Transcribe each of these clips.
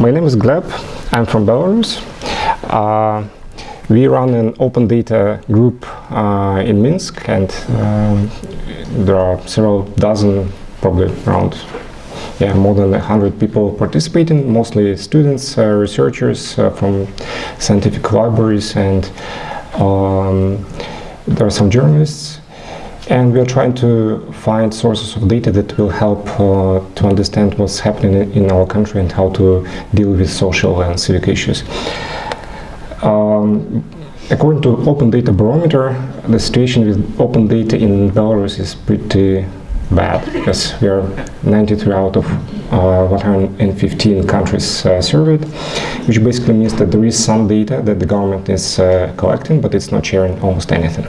My name is Gleb. I'm from Belarus. Uh, we run an open data group uh, in Minsk and um, there are several dozen, probably around yeah, more than 100 people participating, mostly students, uh, researchers uh, from scientific libraries and um, there are some journalists and we are trying to find sources of data that will help uh, to understand what's happening in our country and how to deal with social and civic issues. Um, according to Open Data Barometer, the situation with open data in Belarus is pretty bad because we are 93 out of uh, 115 countries uh, surveyed, which basically means that there is some data that the government is uh, collecting, but it's not sharing almost anything.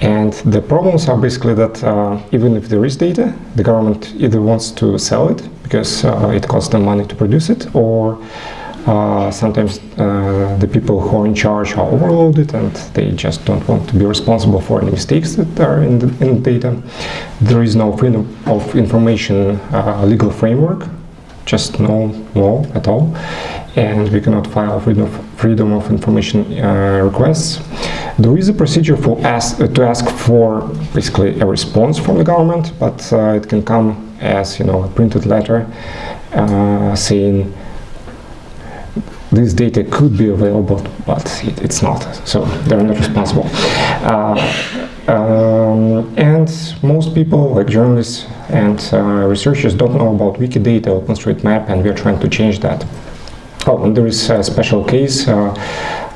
And the problems are basically that uh, even if there is data, the government either wants to sell it because uh, it costs them money to produce it, or uh, sometimes uh, the people who are in charge are overloaded and they just don't want to be responsible for any mistakes that are in the, in the data. There is no freedom of information uh, legal framework, just no law at all, and we cannot file freedom of, freedom of information uh, requests. There is a procedure for ask, uh, to ask for basically a response from the government, but uh, it can come as you know a printed letter uh, saying this data could be available, but it, it's not, so they're not responsible. Uh, um, and most people, like journalists and uh, researchers, don't know about Wikidata, OpenStreetMap, and we are trying to change that. Oh, there is a special case. Uh,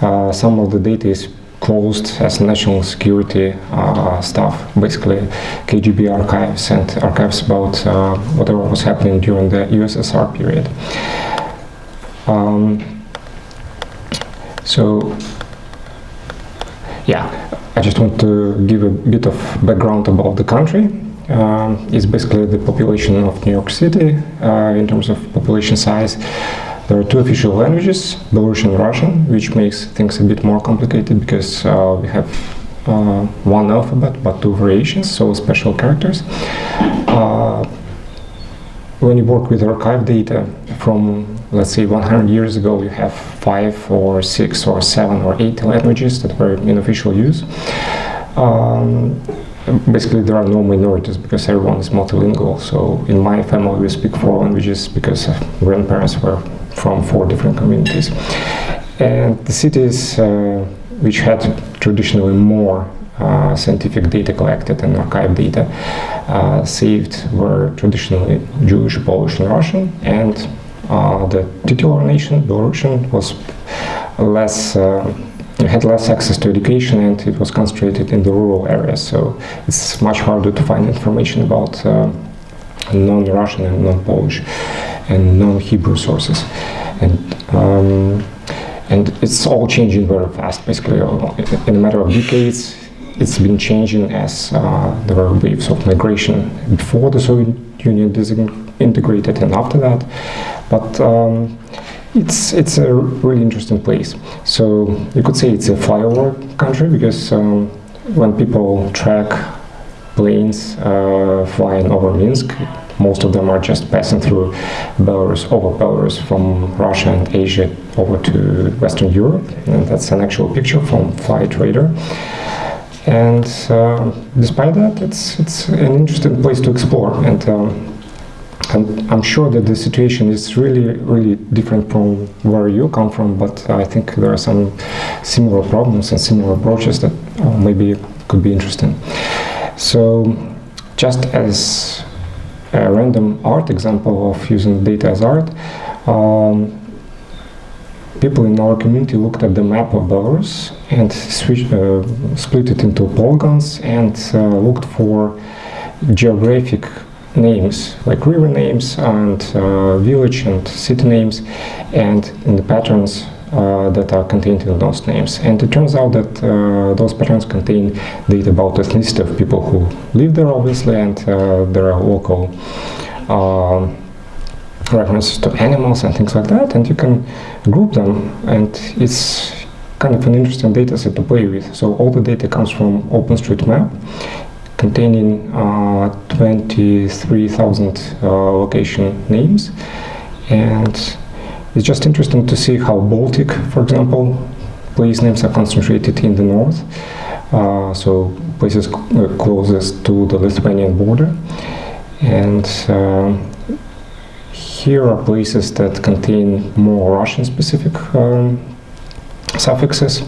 uh some of the data is closed as national security uh, stuff, basically KGB archives and archives about uh, whatever was happening during the USSR period. Um, so, yeah, I just want to give a bit of background about the country. Um, it's basically the population of New York City uh, in terms of population size. There are two official languages, Belarusian and Russian, which makes things a bit more complicated because uh, we have uh, one alphabet but two variations, so special characters. Uh, when you work with archive data from, let's say, 100 years ago, you have five or six or seven or eight languages that were in official use. Um, basically there are no minorities because everyone is multilingual. So in my family we speak four languages because grandparents were from four different communities. And the cities uh, which had traditionally more uh, scientific data collected and archive data uh, saved were traditionally Jewish, Polish and Russian and uh, the titular nation, Belarusian, was less uh, had less access to education and it was concentrated in the rural areas so it's much harder to find information about uh, non-Russian and non-Polish and non-Hebrew sources. And, um, and it's all changing very fast, basically. In a matter of decades, it's been changing as uh, there were waves of migration before the Soviet Union disintegrated and after that. But um, it's, it's a really interesting place. So you could say it's a flyover country because um, when people track planes uh, flying over Minsk, most of them are just passing through Belarus, over Belarus from Russia and Asia over to Western Europe. And that's an actual picture from Flight Radar. And uh, despite that, it's, it's an interesting place to explore. And, um, and I'm sure that the situation is really, really different from where you come from, but I think there are some similar problems and similar approaches that uh, maybe could be interesting. So just as a random art example of using data as art, um, people in our community looked at the map of Belarus and uh, split it into polygons and uh, looked for geographic names, like river names and uh, village and city names, and in the patterns that are contained in those names. And it turns out that uh, those patterns contain data about ethnicity of people who live there, obviously, and uh, there are local references to animals and things like that, and you can group them, and it's kind of an interesting data set to play with. So all the data comes from OpenStreetMap, containing uh, 23,000 uh, location names, and it's just interesting to see how Baltic, for example, place names are concentrated in the north. Uh, so places uh, closest to the Lithuanian border. And uh, here are places that contain more Russian-specific um, suffixes.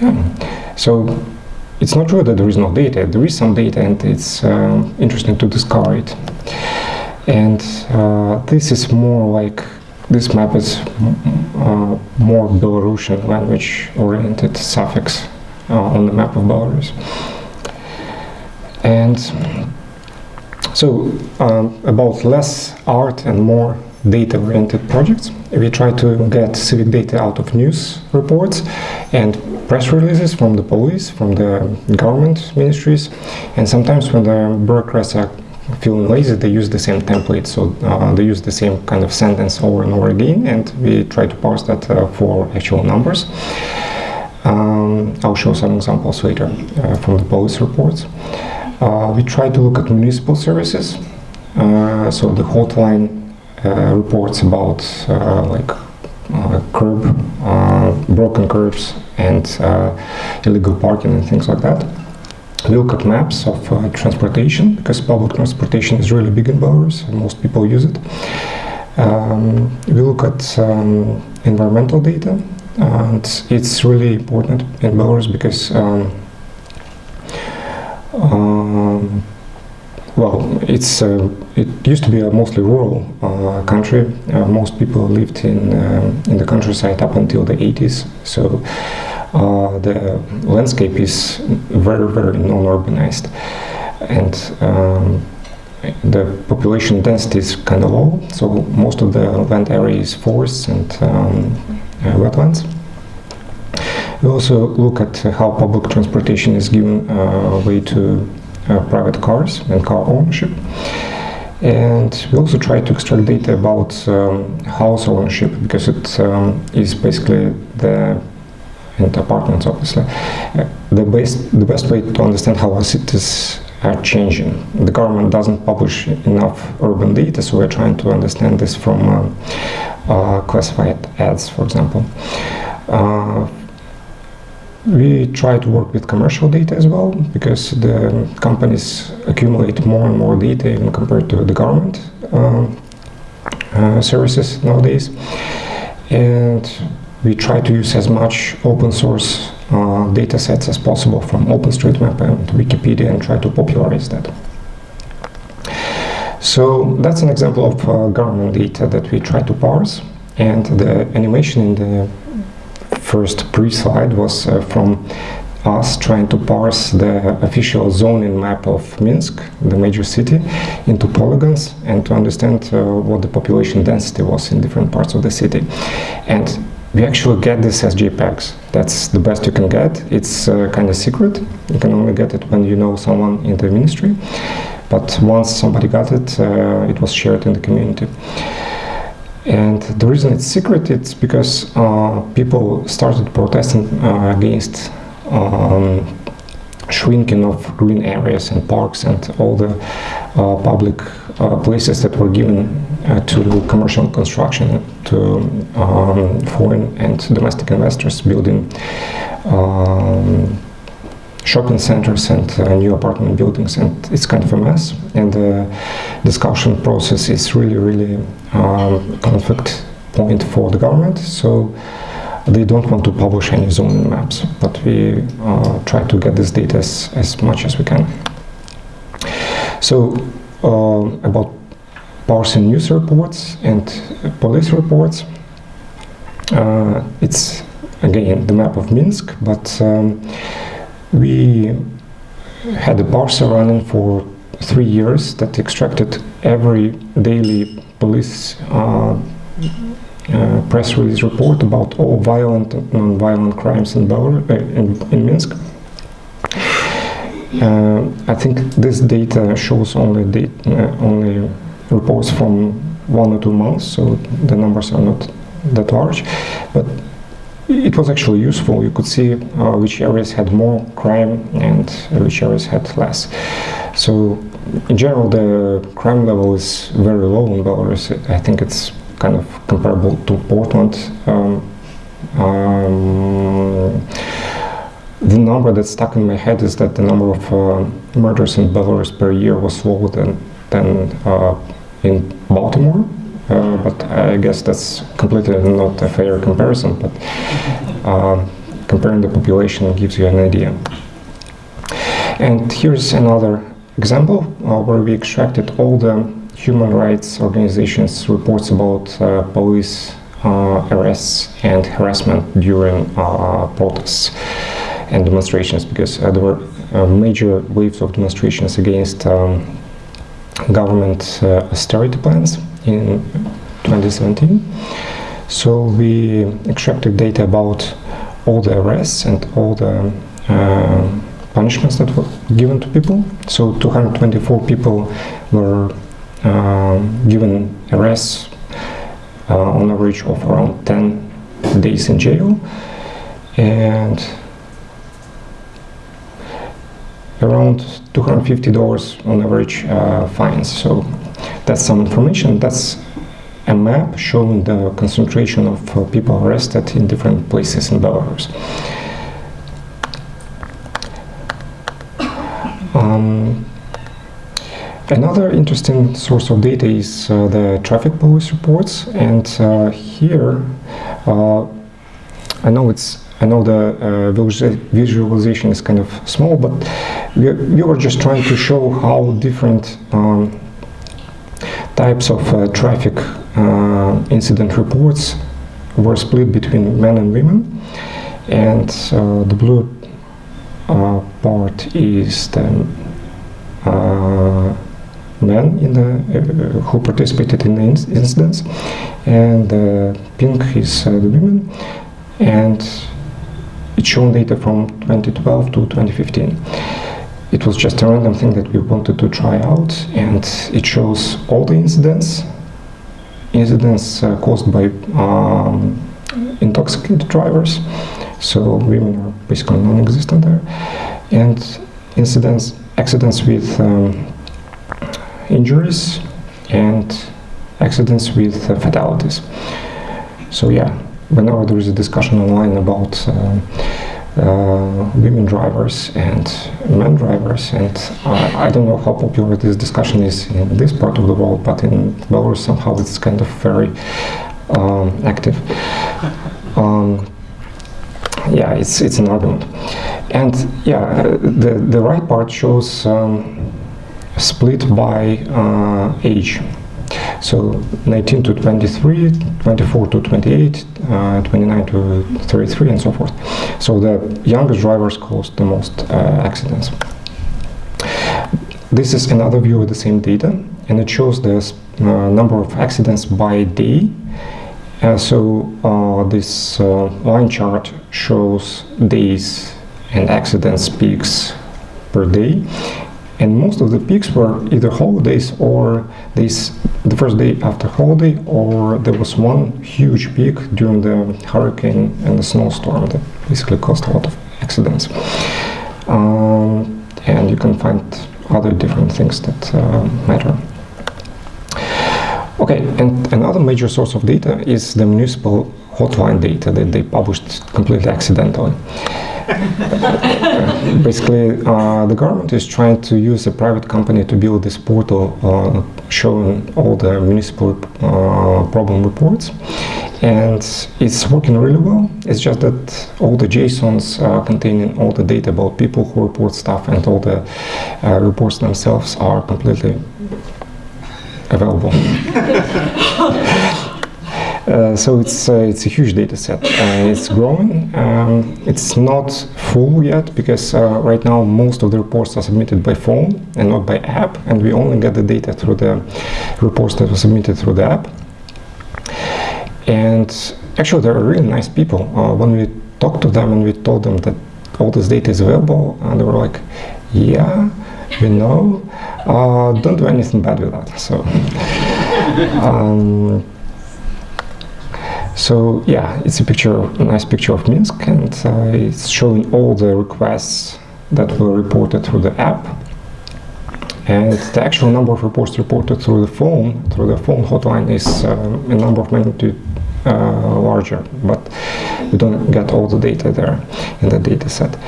Yeah. So it's not true that there is no data. There is some data, and it's uh, interesting to discover it. And uh, this is more like this map is uh, more Belarusian language-oriented suffix uh, on the map of Belarus. And so um, about less art and more data-oriented projects, we try to get civic data out of news reports and press releases from the police, from the government ministries, and sometimes when the bureaucrats are feeling lazy, they use the same template. So uh, they use the same kind of sentence over and over again, and we try to parse that uh, for actual numbers. Um, I'll show some examples later uh, from the police reports. Uh, we try to look at municipal services. Uh, so the hotline uh, reports about like curb, broken curbs, and illegal parking and things like that. We look at maps of uh, transportation because public transportation is really big in Belarus and most people use it. Um, we look at um, environmental data and it's really important in Belarus because um, um well, it's uh, it used to be a mostly rural uh, country. Uh, most people lived in um, in the countryside up until the 80s. So uh, the landscape is very, very non-urbanized. And um, the population density is kind of low, so most of the land area is forests and um, uh, wetlands. We also look at how public transportation is given uh, way to uh, private cars and car ownership. And we also try to extract data about um, house ownership because it um, is basically the and apartments, obviously. The best, the best way to understand how our cities are changing. The government doesn't publish enough urban data, so we're trying to understand this from uh, uh, classified ads, for example. Uh, we try to work with commercial data as well, because the companies accumulate more and more data even compared to the government um, uh, services nowadays. And we try to use as much open source uh, data sets as possible from OpenStreetMap and Wikipedia and try to popularize that. So that's an example of uh, government data that we try to parse and the animation in the first pre-slide was uh, from us trying to parse the official zoning map of Minsk, the major city, into polygons and to understand uh, what the population density was in different parts of the city. And we actually get this as JPEGs. That's the best you can get. It's uh, kind of secret. You can only get it when you know someone in the ministry. But once somebody got it, uh, it was shared in the community. And the reason it's secret, it's because uh, people started protesting uh, against um, shrinking of green areas and parks and all the uh, public uh, places that were given uh, to commercial construction to um, foreign and domestic investors building um, shopping centers and uh, new apartment buildings. And it's kind of a mess. And the discussion process is really really um, conflict point for the government. So they don't want to publish any zoning maps, but we uh, try to get this data as, as much as we can. So uh, about parsing news reports and police reports, uh, it's again the map of Minsk, but um, we had a parser running for three years that extracted every daily police uh, uh, press release report about all violent and non-violent crimes in, Belarus, uh, in, in, Minsk. Uh, I think this data shows only, date, uh, only reports from one or two months, so the numbers are not that large, but it was actually useful. You could see uh, which areas had more crime and which areas had less. So in general, the crime level is very low in Belarus. I think it's kind of comparable to Portland. Um, um, the number that stuck in my head is that the number of uh, murders in Belarus per year was lower than, than uh, in Baltimore. Uh, but I guess that's completely not a fair comparison, but uh, comparing the population gives you an idea. And here's another example uh, where we extracted all the human rights organizations reports about uh, police uh, arrests and harassment during uh, protests and demonstrations because there were major waves of demonstrations against um, government austerity plans in 2017. So we extracted data about all the arrests and all the uh, punishments that were given to people. So 224 people were given arrests uh, on average of around 10 days in jail and around $250 on average uh, fines. So that's some information. That's a map showing the concentration of uh, people arrested in different places in Belarus. Um, another interesting source of data is uh, the traffic police reports, and uh, here uh, I know it's I know the uh, visualization is kind of small, but we, we were just trying to show how different um, types of uh, traffic uh, incident reports were split between men and women. And uh, the blue part is the men in the uh, who participated in the incidents. And uh, pink is uh, the women. And it's shown data from 2012 to 2015 it was just a random thing that we wanted to try out and it shows all the incidents. Incidents uh, caused by um, intoxicated drivers. So women are basically non-existent there. And incidents accidents with um, injuries and accidents with uh, fatalities. So yeah whenever there is a discussion online about uh, uh, women drivers and men drivers and I, I don't know how popular this discussion is in this part of the world but in Belarus somehow it's kind of very um, active. Um, yeah it's it's an argument. And yeah the the right part shows um, split by uh, age so 19 to 23, 24 to 28, uh, 29 to 33 and so forth. So the youngest drivers caused the most uh, accidents. This is another view of the same data and it shows the uh, number of accidents by day. Uh, so uh, this line chart shows days and accidents peaks per day and most of the peaks were either holidays or this the first day after holiday or there was one huge peak during the hurricane and the snowstorm that basically caused a lot of accidents. Um, and you can find other different things that uh, matter. Okay and another major source of data is the municipal hotline data that they published completely accidentally basically, uh, the government is trying to use a private company to build this portal uh, showing all the municipal uh, problem reports. And it's working really well. It's just that all the JSONs containing all the data about people who report stuff and all the uh, reports themselves are completely available. Uh, so it's uh, it's a huge data set. Uh, it's growing. Um, it's not full yet because uh, right now most of the reports are submitted by phone and not by app, and we only get the data through the reports that were submitted through the app. And actually, they're really nice people. Uh, when we talked to them and we told them that all this data is available, and they were like, "Yeah, we know. don't do anything bad with that." So. Um, so yeah, it's a picture, a nice picture of Minsk, and uh, it's showing all the requests that were reported through the app. and the actual number of reports reported through the phone, through the phone hotline is um, a number of magnitude uh, larger, but we don't get all the data there in the data set.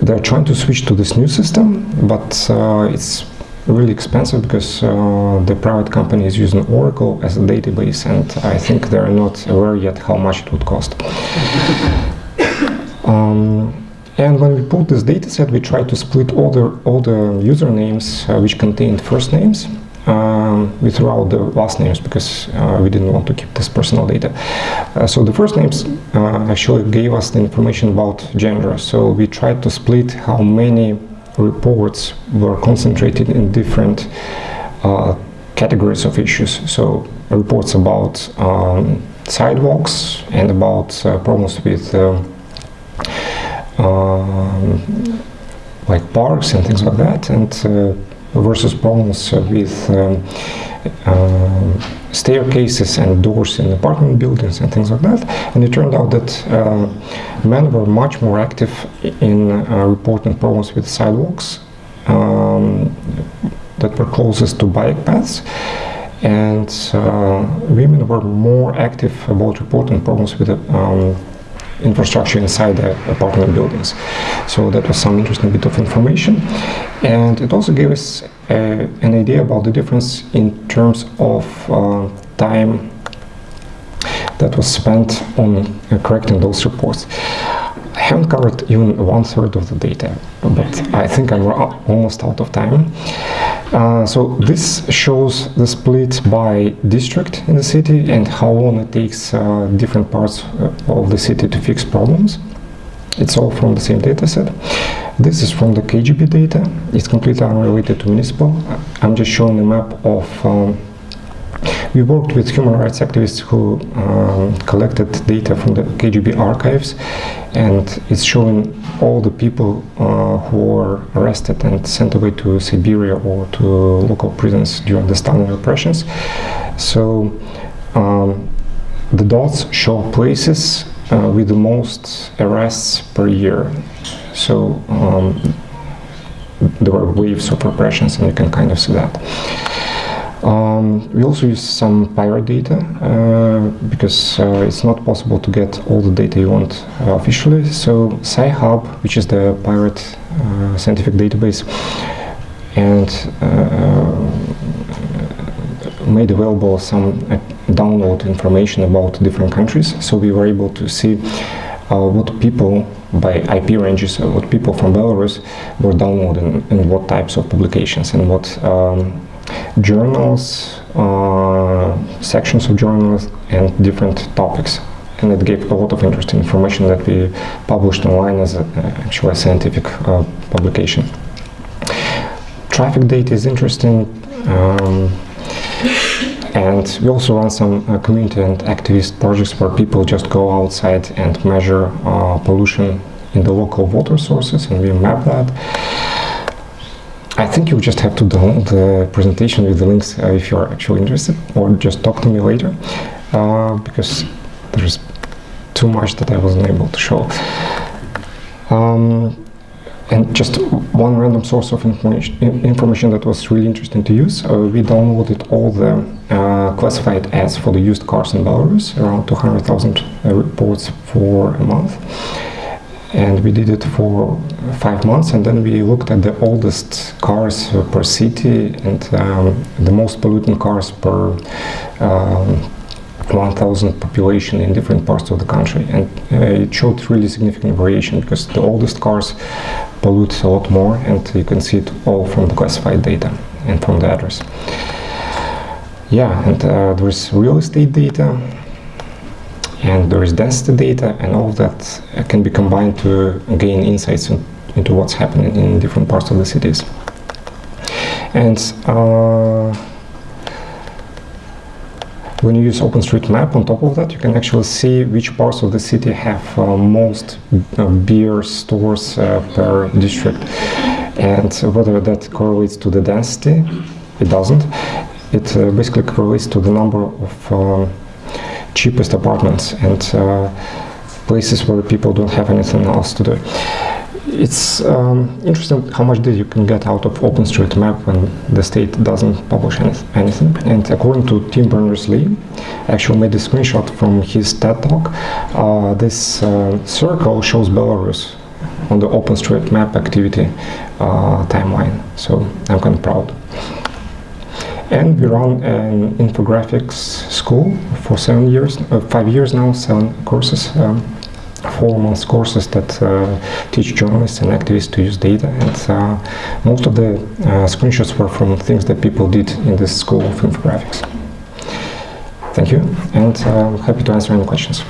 They're trying to switch to this new system, but uh, it's really expensive because uh, the private company is using Oracle as a database and I think they're not aware yet how much it would cost. um, and when we pulled this data set, we tried to split all the, all the usernames uh, which contained first names um, we threw out the last names because uh, we didn't want to keep this personal data. Uh, so the first names uh, actually gave us the information about gender. So we tried to split how many reports were concentrated in different uh, categories of issues. So reports about um, sidewalks and about uh, problems with uh, like parks and things like that, and uh, versus problems with um, staircases and doors in apartment buildings and things like that. And it turned out that uh, men were much more active in uh, reporting problems with sidewalks um, that were closest to bike paths. And uh, women were more active about reporting problems with um, infrastructure inside the apartment buildings. So that was some interesting bit of information. And it also gave us uh, an idea about the difference in terms of uh, time that was spent on uh, correcting those reports. Haven't covered even one third of the data, but I think I'm almost out of time. Uh, so this shows the split by district in the city and how long it takes uh, different parts uh, of the city to fix problems. It's all from the same data set. This is from the KGB data. It's completely unrelated to municipal. I'm just showing a map of um, we worked with human rights activists who um, collected data from the KGB archives and it's showing all the people uh, who were arrested and sent away to Siberia or to local prisons during the Stalin repressions. So um, the dots show places uh, with the most arrests per year. So um, there were waves of repressions and you can kind of see that. Um, we also use some pirate data uh, because uh, it's not possible to get all the data you want uh, officially. So Sci-Hub, which is the pirate uh, scientific database, and uh, made available some uh, download information about different countries. So we were able to see what people by IP ranges, what people from Belarus were downloading and what types of publications and what um, journals, uh, sections of journals, and different topics. And it gave a lot of interesting information that we published online as a, actually a scientific uh, publication. Traffic data is interesting. Um, and we also run some uh, community and activist projects where people just go outside and measure uh, pollution in the local water sources and we map that. I think you just have to download the presentation with the links uh, if you're actually interested, or just talk to me later, uh, because there's too much that I wasn't able to show. Um, and just one random source of information, information that was really interesting to use. Uh, we downloaded all the uh, classified ads for the used cars in Belarus, around 200,000 uh, reports for a month and we did it for five months and then we looked at the oldest cars per city and um, the most polluting cars per um, 1,000 population in different parts of the country and uh, it showed really significant variation because the oldest cars pollute a lot more and you can see it all from the classified data and from the address. Yeah, and uh, there's real estate data and there is density data and all of that can be combined to gain insights in, into what's happening in different parts of the cities. And uh, when you use OpenStreetMap on top of that, you can actually see which parts of the city have uh, most uh, beer stores uh, per district and whether that correlates to the density, it doesn't. It uh, basically correlates to the number of um, cheapest apartments and uh, places where people don't have anything else to do. it's um, interesting how much data you can get out of OpenStreetMap when the state doesn't publish any, anything. And according to Tim Berners-Lee, actually made a screenshot from his TED Talk. Uh, this uh, circle shows Belarus on the OpenStreetMap activity uh, timeline. So I'm kind of proud. And we run an infographics school for seven years, uh, five years now, seven courses. Um, four months courses that uh, teach journalists and activists to use data and uh, most of the uh, screenshots were from things that people did in this school of infographics. Thank you and I'm happy to answer any questions.